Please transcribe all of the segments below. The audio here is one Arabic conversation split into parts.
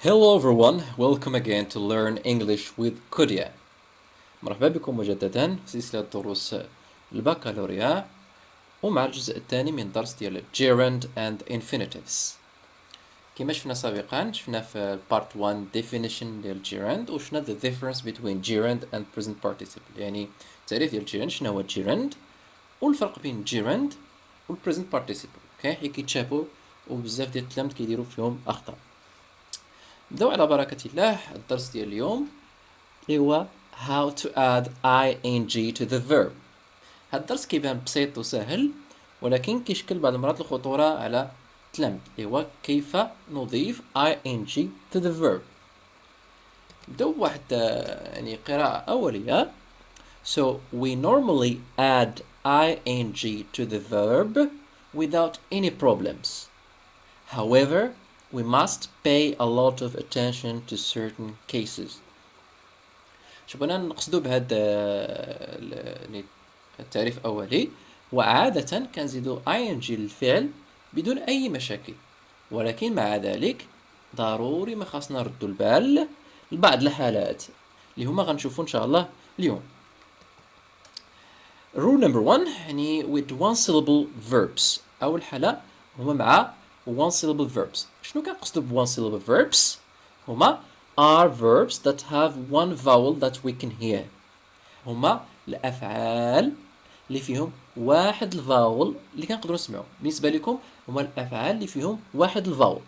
Hello everyone, welcome again to Learn English with Kudia. مرحبا بكم مجددا في سلسلة دروس البكالوريا ومع الجزء الثاني من درس ديال gerund and infinitives. كما شفنا سابقا شفنا في part 1 definition ديال gerund وشفنا the difference between gerund and present participle يعني التعريف ديال gerund شنو هو gerund والفرق بين gerund والpresent participle اوكي حيت كيتشابهوا وبزاف ديال التلامذ كيديروا فيهم اخطاء نبداو على بركة الله الدرس ديال اليوم اللي هو how to add ing to the verb. هاد الدرس كيبان بسيط وسهل ولكن كيشكل بعض المرات الخطورة على التلامذ اللي هو كيف نضيف ing to the verb. نبداو بواحد آه، يعني قراءة أولية. So we normally add ing to the verb without any problems. However we must pay a lot of attention to certain cases. شوف أنا نقصدو بهذا التعريف الأولي. وعادة كنزيدو ing للفعل بدون أي مشاكل. ولكن مع ذلك ضروري ما خاصنا نردو البال لبعض الحالات اللي هما غنشوفو إن شاء الله اليوم. Rule number one يعني with one syllable verbs. أول حالة هما مع one syllable verbs. شنو كنقصدو ب one syllable verbs هما are verbs that have one vowel that we can hear. هما الأفعال اللي فيهم واحد الفاول اللي كنقدروا نسمعوا بالنسبة لكم هما الأفعال اللي فيهم واحد الفاول.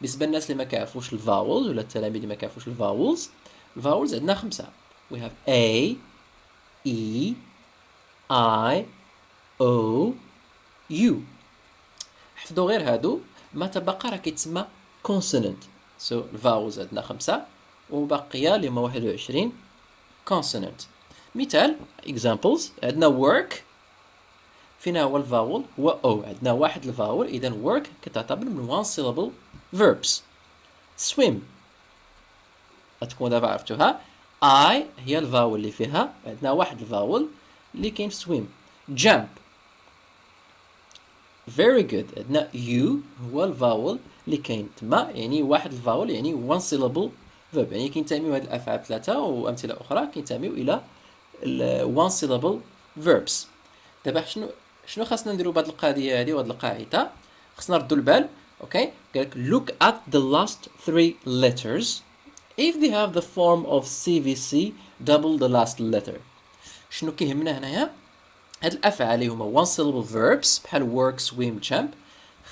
بالنسبة للناس اللي ما كيعرفوش ال vowels ولا التلاميذ اللي ما كيعرفوش ال vowels ال vowels عندنا خمسة. We have a e i o u. حفظوا غير هادو. ما تبقى راه كيتسمى consonant. So ال vowels عندنا خمسة وبقية اللي هما واحد وعشرين consonant. مثال examples عندنا work. فينا هو ال vowel هو o عندنا واحد ال vowel اذا work كتعتبر من one syllable verbs. swim. غتكون دابا عرفتوها. I هي ال vowel اللي فيها عندنا واحد ال vowel اللي كاين في swim. Very good. عندنا U هو ال vowel اللي كاين تما يعني واحد ال vowel يعني one syllable verb. يعني كينتميو هاد الافعال ثلاثة وأمثلة أخرى كينتميو إلى one syllable verbs. دابا شنو شنو خاصنا نديرو بهاد القضية هادي وهاد القاعدة؟ خاصنا نردو البال أوكي قالك look at the last three letters. If they have the form of CVC double the last letter. شنو كيهمنا هنايا؟ هاد الأفعال اللي هما one syllable verbs بحال work swim jump.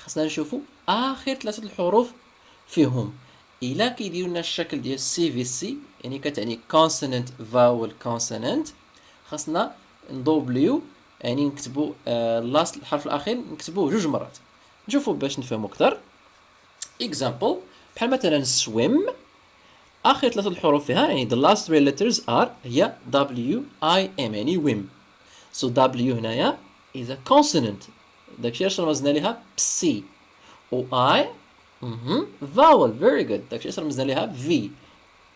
خاصنا نشوفو آخر ثلاثة الحروف فيهم. إلا كيديروا لنا الشكل ديال CVC يعني كتعني consonant vowel consonant. خاصنا ندوبليو يعني نكتبو last آه الحرف الأخير نكتبوه جوج مرات. نشوفو باش نفهمو أكثر. Example بحال مثلا swim آخر ثلاثة الحروف فيها يعني the last three letters are هي w i m يعني wim. So w هنايا is a consonant. داكشي علاش رمزنا ليها ب C و I vowel. Very good. داكشي علاش رمزنا ليها V.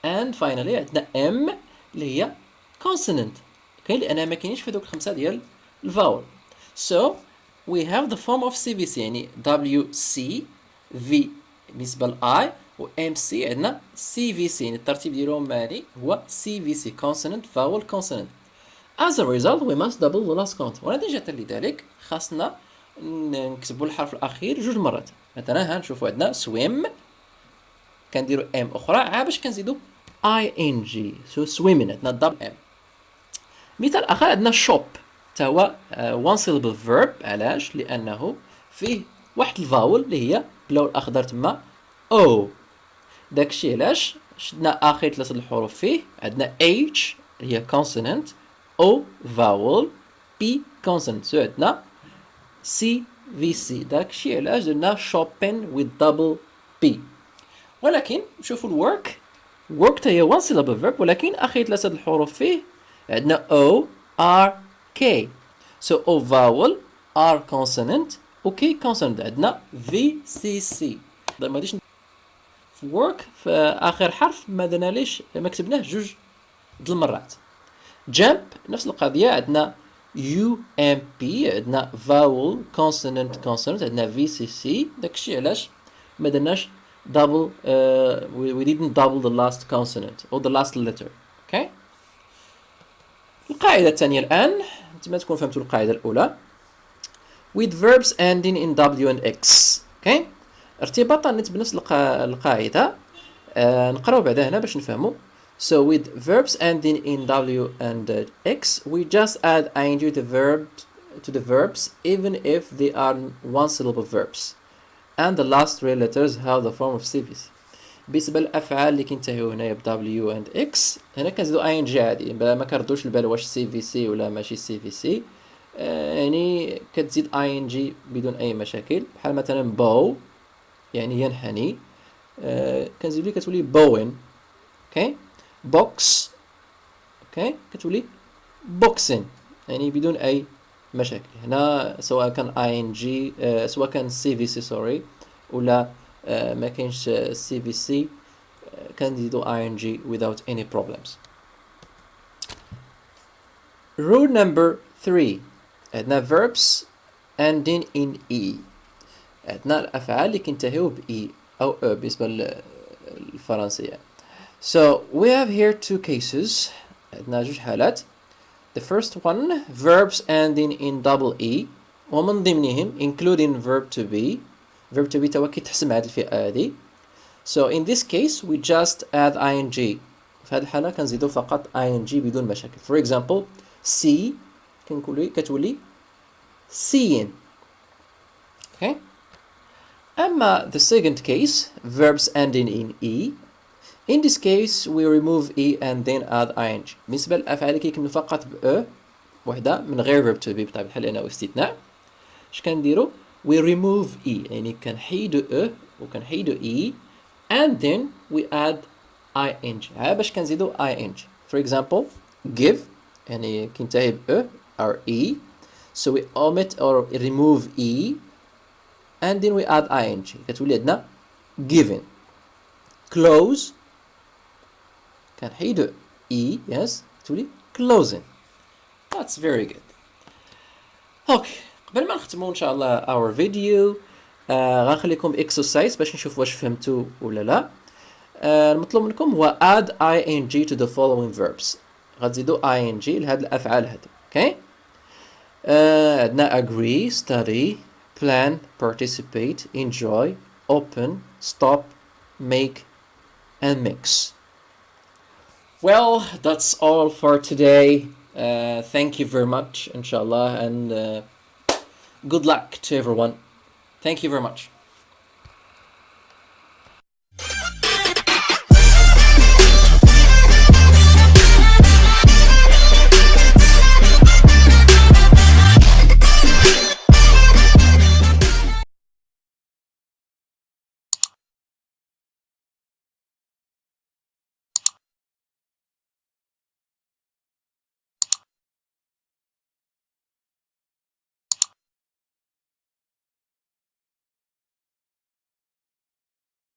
And finally عندنا M اللي هي consonant. أوكي لأن ما كاينينش في هذوك الخمسه ديال الفاول so we have the form of CVC يعني W C V بالنسبة ل I و C عندنا CVC يعني الترتيب ديالهم مالي هو CVC consonant vowel consonant. As a result we must double the last count. ونتيجة لذلك خاصنا نكتبوا الحرف الأخير جوج مرات. مثلا ها نشوفوا عندنا swim. كنديروا m أخرى. عاد باش كنزيدوا ing so swimming عندنا double m مثال آخر عندنا shop تا هو one syllable verb علاش؟ لأنه فيه واحد ال vowel اللي هي بلون الاخضر تما. أو داكشي علاش؟ شدنا آخر ثلاثة الحروف فيه. عندنا h هي consonant o vowel p consonant so عندنا CVC داك الشيء علاش درنا shopping with double p ولكن شوفوا ال work work? تا هي one syllable verb ولكن اخر ثلاثة الحروف فيه عندنا O R K. So O vowel R consonant و K consonant عندنا V C C. ما في work في اخر حرف ما درنا ليش ما كتبناه جوج د المرات jump نفس القضية عندنا p عندنا vowel consonant consonant عندنا C داكشي علاش ما درناش double uh, we, we didn't double the last consonant or the last letter okay القاعدة الثانية الآن أنتم تكون فهمتوا القاعدة الأولى with verbs ending in W and X okay ارتباطا بنفس القاعدة آه نقراو بعدا هنا باش نفهموا so with verbs ending in W and uh, X we just add ing to the verb to the verbs even if they are one syllable verbs. And the last three letters have the form of CVC بالنسبة للافعال اللي كينتهيو هنايا ب W and X. هنا كنزيدو ing عادي ما كردوش البال واش C ولا ماشي C آه يعني كتزيد ing بدون أي مشاكل. بحال مثلا bow يعني ينحني آه كنزيدو كتولي bowing. أوكي؟ box أوكي كتولي boxing يعني بدون أي مشاكل. هنا سواء كان اي ان جي سواء كان سي في سي سوري ولا آه ما كاينش سي في سي كنزيدو اي ان جي without any problems. Rule number 3 عندنا verbs ending in e. عندنا الأفعال اللي كينتهيو ب e أو أو بالنسبة للفرنسيه so we have here two cases عندنا جوج حالات The first one, verbs ending in double E ومن ضمنهم including verb to be verb to be توا كيتحسم هذه الفئة هذه So in this case we just add ing في هذه الحالة كنزيدو فقط ing بدون مشاكل For example see كنقولي كتولي seeing Okay أما the second case verbs ending in E In this case we remove e and then add ing بالنسبة للأفعال اللي كيكملوا فقط ب e وحدة من غير verb to be بطبيعة الحال لأنه استثناء اش كنديرو we remove e يعني كنحيدو e وكنحيدو e and then we add ing ها باش كنزيدو ing for example give يعني كينتهي ب e or e so we omit or remove e and then we add ing كتولي عندنا given close كنحيدو e yes تولي closing. That's very good. أوكي قبل ما نختمو إن شاء الله our video آه غنخليكم ب exercise باش نشوف واش فهمتوا ولا لا. آه المطلوب منكم هو add ing to the following verbs. غتزيدو ing لهاد الأفعال هادو أوكي آه عندنا agree study plan participate enjoy open stop make and mix. Well, that's all for today. Uh, thank you very much, inshallah, and uh, good luck to everyone. Thank you very much.